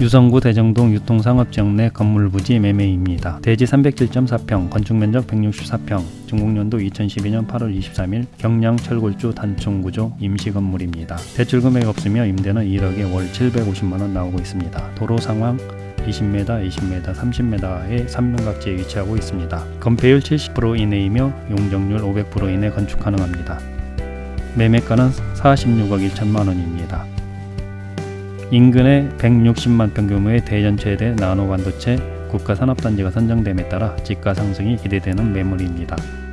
유성구 대정동 유통상업지역 내 건물 부지 매매입니다. 대지 307.4평, 건축면적 164평, 준공연도 2012년 8월 23일 경량 철골주 단층구조 임시건물입니다. 대출금액 없으며 임대는 1억에 월 750만원 나오고 있습니다. 도로 상황 20m, 20m, 30m의 3면각지에 위치하고 있습니다. 건폐율 70% 이내이며 용적률 500% 이내 건축 가능합니다. 매매가는 46억 1천만 원입니다. 인근에 160만 평 규모의 대전체대 나노 반도체 국가산업단지가 선정됨에 따라 집가 상승이 기대되는 매물입니다.